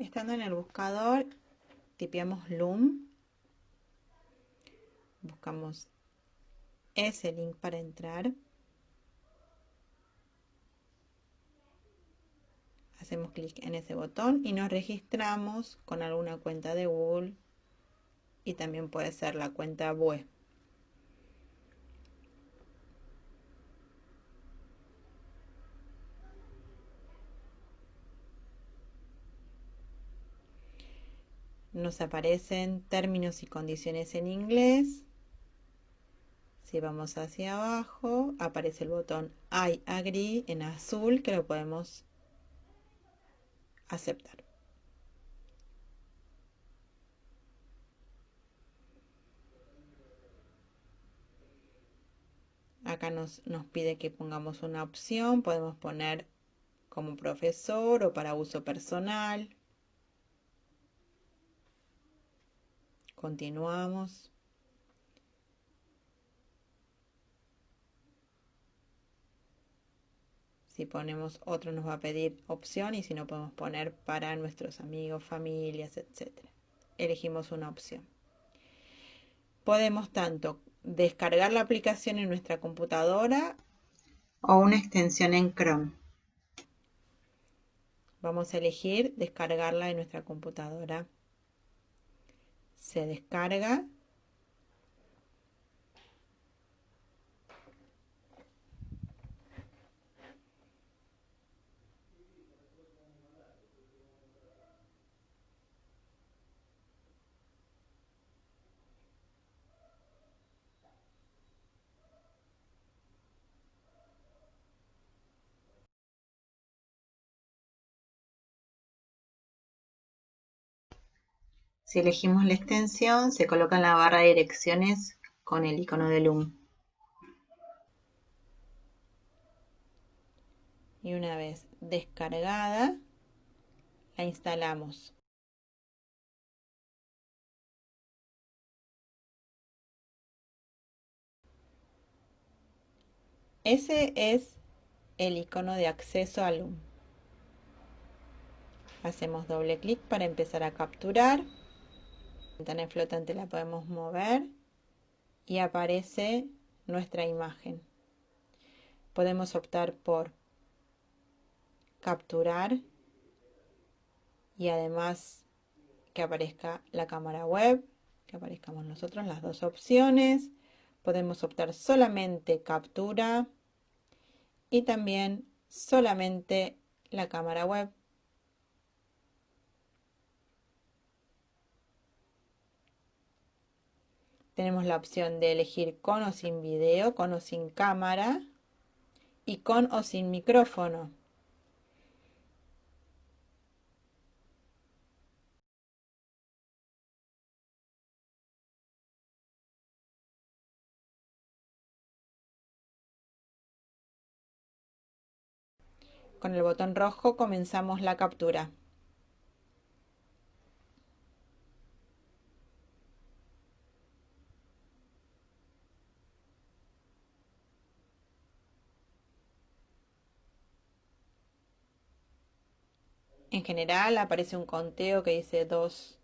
Estando en el buscador, tipeamos Loom. Buscamos ese link para entrar. Hacemos clic en ese botón y nos registramos con alguna cuenta de Google y también puede ser la cuenta web. Nos aparecen términos y condiciones en inglés. Si vamos hacia abajo, aparece el botón I agree en azul que lo podemos aceptar. Acá nos, nos pide que pongamos una opción, podemos poner como profesor o para uso personal. Continuamos. Si ponemos otro nos va a pedir opción y si no podemos poner para nuestros amigos, familias, etc. Elegimos una opción. Podemos tanto descargar la aplicación en nuestra computadora o una extensión en Chrome. Vamos a elegir descargarla en nuestra computadora se descarga Si elegimos la extensión, se coloca en la barra de direcciones con el icono de Loom. Y una vez descargada, la instalamos. Ese es el icono de acceso a Loom. Hacemos doble clic para empezar a capturar ventana flotante la podemos mover y aparece nuestra imagen. Podemos optar por capturar y además que aparezca la cámara web, que aparezcamos nosotros las dos opciones. Podemos optar solamente captura y también solamente la cámara web. Tenemos la opción de elegir con o sin video, con o sin cámara y con o sin micrófono. Con el botón rojo comenzamos la captura. En general aparece un conteo que dice 2,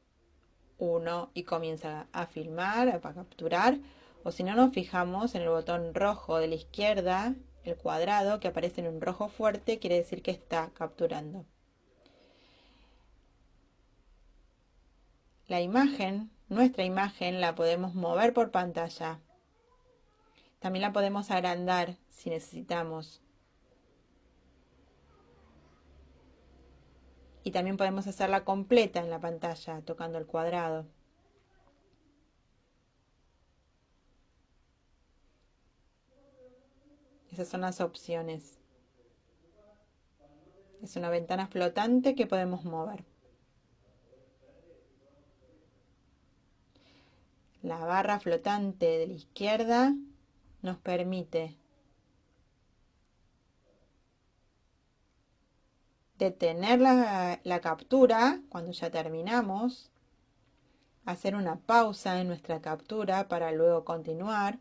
1 y comienza a filmar, a capturar. O si no nos fijamos en el botón rojo de la izquierda, el cuadrado que aparece en un rojo fuerte, quiere decir que está capturando. La imagen, nuestra imagen, la podemos mover por pantalla. También la podemos agrandar si necesitamos. Y también podemos hacerla completa en la pantalla tocando el cuadrado. Esas son las opciones. Es una ventana flotante que podemos mover. La barra flotante de la izquierda nos permite detener la, la captura cuando ya terminamos, hacer una pausa en nuestra captura para luego continuar,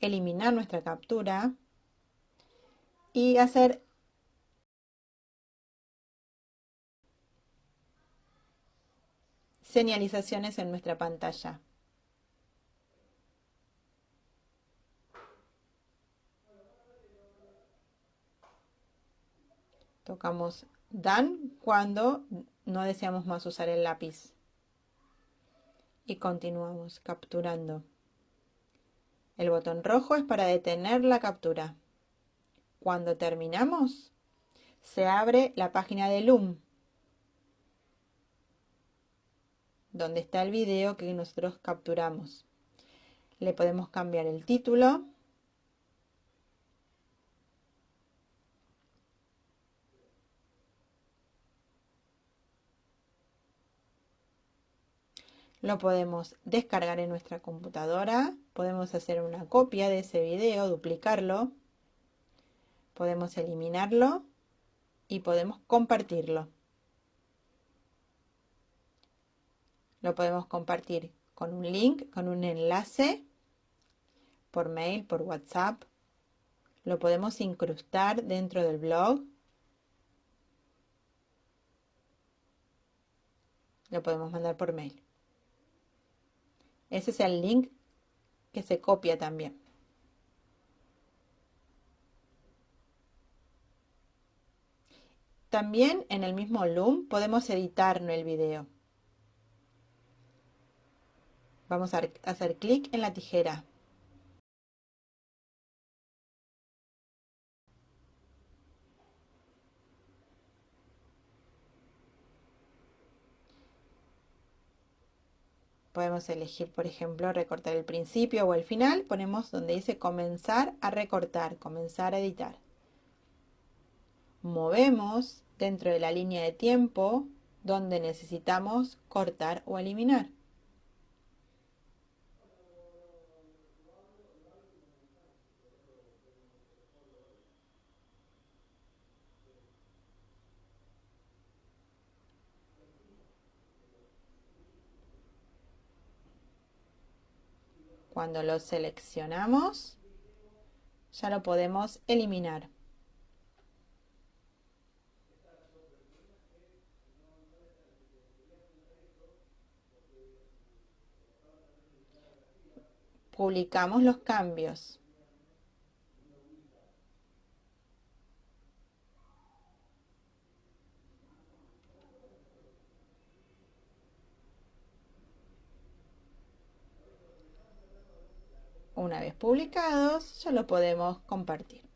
eliminar nuestra captura y hacer señalizaciones en nuestra pantalla. Tocamos Done cuando no deseamos más usar el lápiz. Y continuamos capturando. El botón rojo es para detener la captura. Cuando terminamos, se abre la página de Loom, donde está el video que nosotros capturamos. Le podemos cambiar el título. Lo podemos descargar en nuestra computadora, podemos hacer una copia de ese video, duplicarlo, podemos eliminarlo y podemos compartirlo. Lo podemos compartir con un link, con un enlace, por mail, por WhatsApp. Lo podemos incrustar dentro del blog. Lo podemos mandar por mail. Ese es el link que se copia también. También en el mismo Loom podemos editar el video. Vamos a hacer clic en la tijera. Podemos elegir, por ejemplo, recortar el principio o el final. Ponemos donde dice comenzar a recortar, comenzar a editar. Movemos dentro de la línea de tiempo donde necesitamos cortar o eliminar. Cuando lo seleccionamos, ya lo podemos eliminar. Publicamos los cambios. Una vez publicados, ya lo podemos compartir.